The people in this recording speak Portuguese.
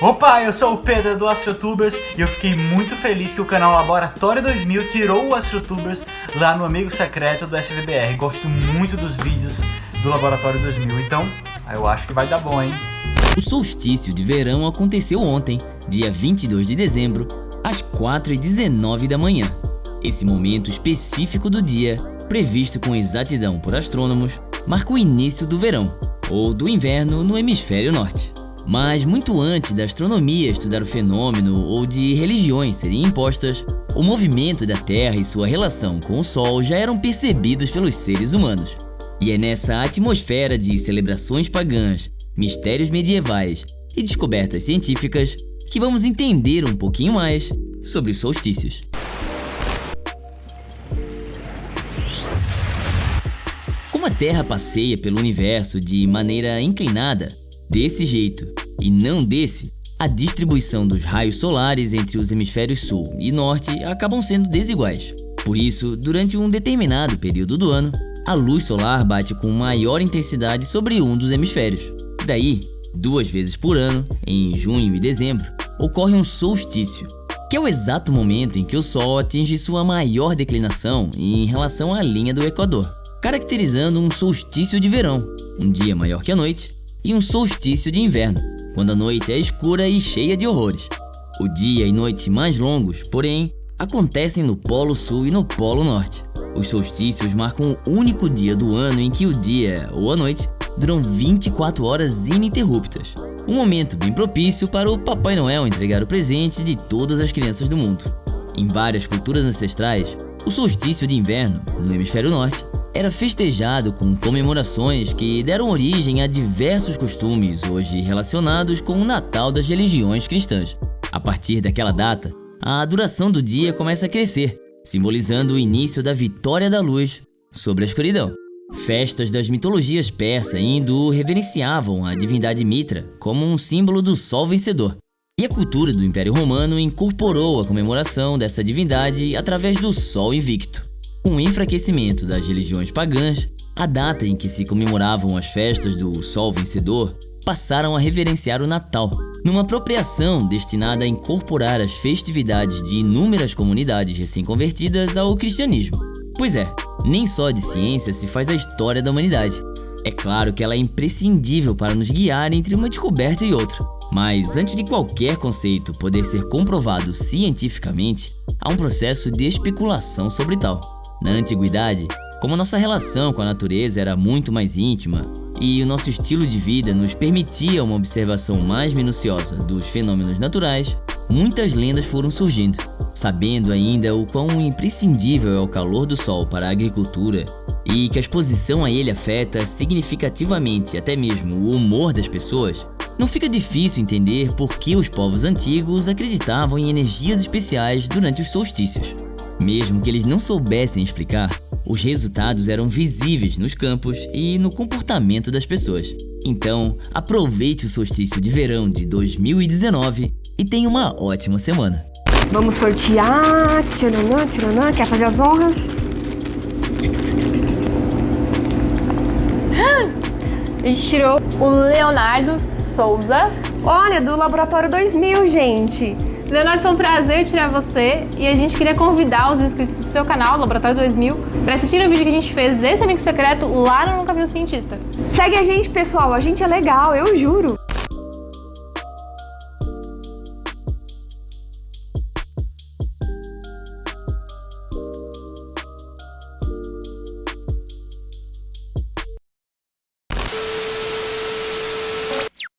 Opa, eu sou o Pedro do AstroTubers e eu fiquei muito feliz que o canal Laboratório 2000 tirou o AstroTubers lá no Amigo Secreto do SVBR. Gosto muito dos vídeos do Laboratório 2000, então eu acho que vai dar bom, hein? O solstício de verão aconteceu ontem, dia 22 de dezembro, às 4h19 da manhã. Esse momento específico do dia, previsto com exatidão por astrônomos, marca o início do verão, ou do inverno no hemisfério norte. Mas muito antes da astronomia estudar o fenômeno ou de religiões serem impostas, o movimento da Terra e sua relação com o Sol já eram percebidos pelos seres humanos. E é nessa atmosfera de celebrações pagãs, mistérios medievais e descobertas científicas que vamos entender um pouquinho mais sobre os solstícios. Como a Terra passeia pelo universo de maneira inclinada, desse jeito e não desse, a distribuição dos raios solares entre os hemisférios sul e norte acabam sendo desiguais. Por isso, durante um determinado período do ano, a luz solar bate com maior intensidade sobre um dos hemisférios. Daí, duas vezes por ano, em junho e dezembro, ocorre um solstício, que é o exato momento em que o Sol atinge sua maior declinação em relação à linha do Equador, caracterizando um solstício de verão, um dia maior que a noite, e um solstício de inverno, quando a noite é escura e cheia de horrores. O dia e noite mais longos, porém, acontecem no Polo Sul e no Polo Norte. Os solstícios marcam o único dia do ano em que o dia ou a noite duram 24 horas ininterruptas. Um momento bem propício para o Papai Noel entregar o presente de todas as crianças do mundo. Em várias culturas ancestrais, o solstício de inverno, no hemisfério norte, era festejado com comemorações que deram origem a diversos costumes hoje relacionados com o Natal das religiões cristãs. A partir daquela data, a duração do dia começa a crescer, simbolizando o início da vitória da luz sobre a escuridão. Festas das mitologias persa e hindu reverenciavam a divindade Mitra como um símbolo do sol vencedor. E a cultura do Império Romano incorporou a comemoração dessa divindade através do Sol Invicto. Com o enfraquecimento das religiões pagãs, a data em que se comemoravam as festas do Sol Vencedor passaram a reverenciar o Natal, numa apropriação destinada a incorporar as festividades de inúmeras comunidades recém-convertidas ao cristianismo. Pois é, nem só de ciência se faz a história da humanidade. É claro que ela é imprescindível para nos guiar entre uma descoberta e outra. Mas antes de qualquer conceito poder ser comprovado cientificamente, há um processo de especulação sobre tal. Na antiguidade, como nossa relação com a natureza era muito mais íntima e o nosso estilo de vida nos permitia uma observação mais minuciosa dos fenômenos naturais, muitas lendas foram surgindo. Sabendo ainda o quão imprescindível é o calor do sol para a agricultura e que a exposição a ele afeta significativamente até mesmo o humor das pessoas, não fica difícil entender por que os povos antigos acreditavam em energias especiais durante os solstícios. Mesmo que eles não soubessem explicar, os resultados eram visíveis nos campos e no comportamento das pessoas. Então, aproveite o solstício de verão de 2019 e tenha uma ótima semana. Vamos sortear. Tcharanã, tcharanã. Quer fazer as honras? A gente tirou o Leonardo Souza. Olha, do Laboratório 2000, gente. Leonardo, foi um prazer tirar você e a gente queria convidar os inscritos do seu canal, Laboratório 2000, para assistir o vídeo que a gente fez desse amigo secreto lá no Nunca Viu Cientista. Segue a gente, pessoal. A gente é legal, eu juro.